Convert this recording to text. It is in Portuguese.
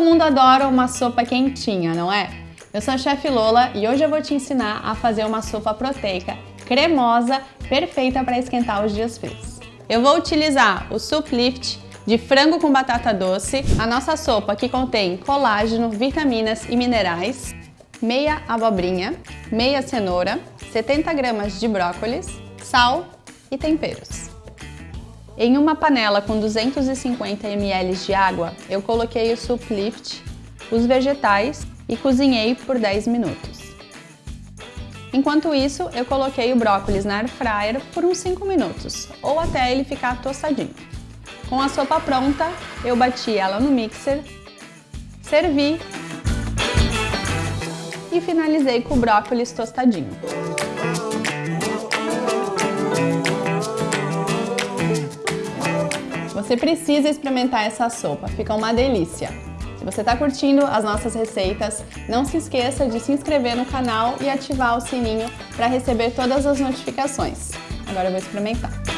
mundo adora uma sopa quentinha, não é? Eu sou a Chef Lola e hoje eu vou te ensinar a fazer uma sopa proteica cremosa, perfeita para esquentar os dias frios. Eu vou utilizar o Soup Lift de frango com batata doce, a nossa sopa que contém colágeno, vitaminas e minerais, meia abobrinha, meia cenoura, 70 gramas de brócolis, sal e temperos. Em uma panela com 250 ml de água, eu coloquei o soup lift, os vegetais e cozinhei por 10 minutos. Enquanto isso, eu coloquei o brócolis na air fryer por uns 5 minutos, ou até ele ficar tostadinho. Com a sopa pronta, eu bati ela no mixer, servi e finalizei com o brócolis tostadinho. Você precisa experimentar essa sopa, fica uma delícia! Se você está curtindo as nossas receitas, não se esqueça de se inscrever no canal e ativar o sininho para receber todas as notificações. Agora eu vou experimentar.